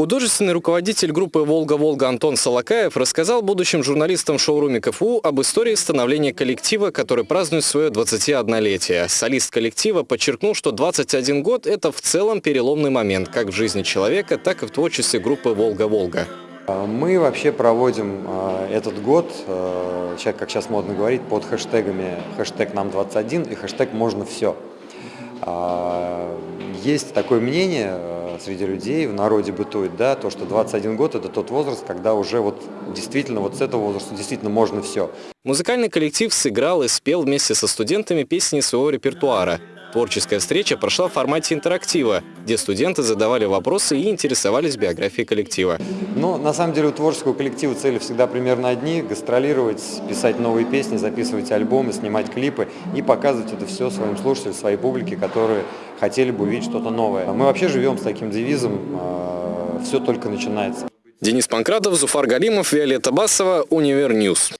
Художественный руководитель группы «Волга-Волга» Антон Солокаев рассказал будущим журналистам шоуруме КФУ об истории становления коллектива, который празднует свое 21-летие. Солист коллектива подчеркнул, что 21 год – это в целом переломный момент как в жизни человека, так и в творчестве группы «Волга-Волга». Мы вообще проводим э, этот год, э, как сейчас модно говорить, под хэштегами хэштег нам 21 и хэштег можно все. Есть такое мнение э, среди людей, в народе бытует, да, то, что 21 год – это тот возраст, когда уже вот действительно вот с этого возраста действительно можно все. Музыкальный коллектив сыграл и спел вместе со студентами песни своего репертуара. Творческая встреча прошла в формате интерактива, где студенты задавали вопросы и интересовались биографией коллектива. Ну, на самом деле у творческого коллектива цели всегда примерно одни – гастролировать, писать новые песни, записывать альбомы, снимать клипы и показывать это все своим слушателям, своей публике, которые хотели бы увидеть что-то новое. Мы вообще живем с таким девизом «все только начинается». Денис Панкратов, Зуфар Галимов, Виолетта Басова, Univer News.